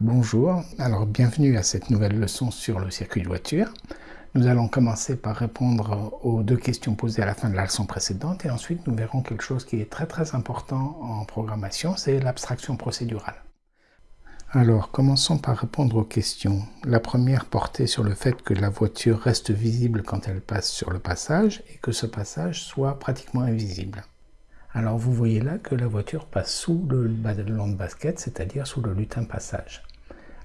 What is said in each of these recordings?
Bonjour, alors bienvenue à cette nouvelle leçon sur le circuit de voiture. Nous allons commencer par répondre aux deux questions posées à la fin de la leçon précédente et ensuite nous verrons quelque chose qui est très très important en programmation, c'est l'abstraction procédurale. Alors, commençons par répondre aux questions. La première portait sur le fait que la voiture reste visible quand elle passe sur le passage et que ce passage soit pratiquement invisible. Alors vous voyez là que la voiture passe sous le ballon de basket, c'est-à-dire sous le lutin passage.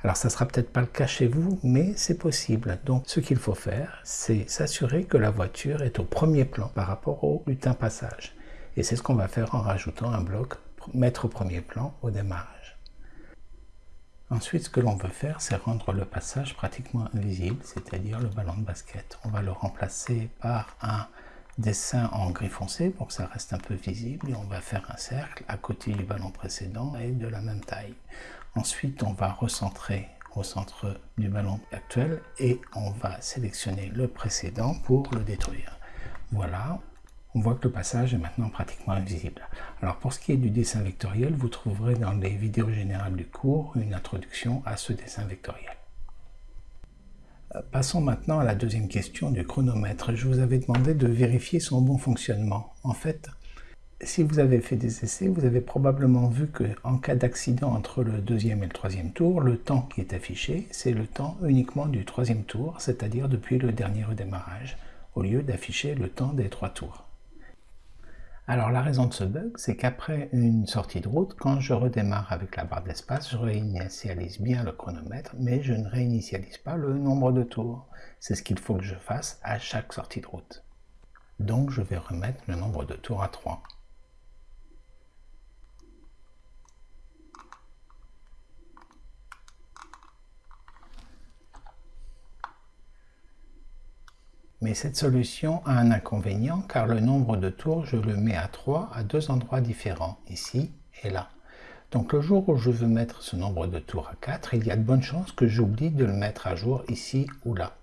Alors ça sera peut-être pas le cas chez vous, mais c'est possible. Donc ce qu'il faut faire, c'est s'assurer que la voiture est au premier plan par rapport au lutin passage. Et c'est ce qu'on va faire en rajoutant un bloc mettre au premier plan au démarrage. Ensuite, ce que l'on veut faire, c'est rendre le passage pratiquement invisible, c'est-à-dire le ballon de basket. On va le remplacer par un dessin en gris foncé pour que ça reste un peu visible et on va faire un cercle à côté du ballon précédent et de la même taille. Ensuite, on va recentrer au centre du ballon actuel et on va sélectionner le précédent pour le détruire. Voilà, on voit que le passage est maintenant pratiquement invisible. Alors pour ce qui est du dessin vectoriel, vous trouverez dans les vidéos générales du cours une introduction à ce dessin vectoriel. Euh, passons maintenant à la deuxième question du chronomètre. Je vous avais demandé de vérifier son bon fonctionnement. En fait, si vous avez fait des essais, vous avez probablement vu qu'en cas d'accident entre le deuxième et le troisième tour, le temps qui est affiché, c'est le temps uniquement du troisième tour, c'est-à-dire depuis le dernier redémarrage, au lieu d'afficher le temps des trois tours. Alors la raison de ce bug, c'est qu'après une sortie de route, quand je redémarre avec la barre d'espace, je réinitialise bien le chronomètre, mais je ne réinitialise pas le nombre de tours. C'est ce qu'il faut que je fasse à chaque sortie de route. Donc je vais remettre le nombre de tours à 3. Mais cette solution a un inconvénient car le nombre de tours, je le mets à 3 à deux endroits différents, ici et là. Donc le jour où je veux mettre ce nombre de tours à 4, il y a de bonnes chances que j'oublie de le mettre à jour ici ou là.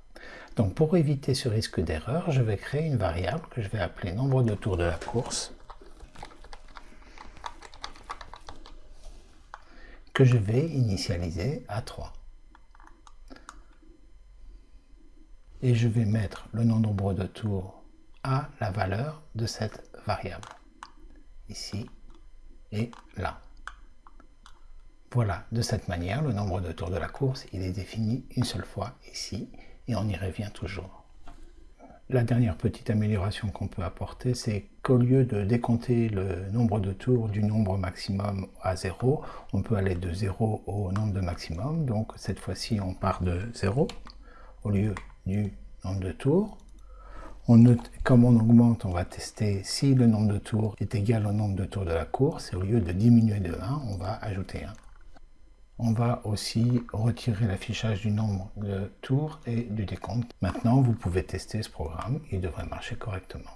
Donc pour éviter ce risque d'erreur, je vais créer une variable que je vais appeler nombre de tours de la course, que je vais initialiser à 3. Et je vais mettre le nombre de tours à la valeur de cette variable, ici et là. Voilà, de cette manière, le nombre de tours de la course, il est défini une seule fois ici, et on y revient toujours. La dernière petite amélioration qu'on peut apporter, c'est qu'au lieu de décompter le nombre de tours du nombre maximum à 0, on peut aller de 0 au nombre de maximum. Donc cette fois-ci, on part de 0 au lieu du nombre de tours. On note, comme on augmente, on va tester si le nombre de tours est égal au nombre de tours de la course, et au lieu de diminuer de 1, on va ajouter 1. On va aussi retirer l'affichage du nombre de tours et du décompte. Maintenant, vous pouvez tester ce programme, il devrait marcher correctement.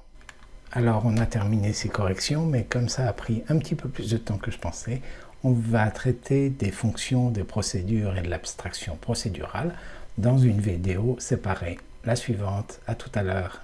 Alors, on a terminé ces corrections, mais comme ça a pris un petit peu plus de temps que je pensais, on va traiter des fonctions, des procédures et de l'abstraction procédurale dans une vidéo séparée. La suivante, à tout à l'heure.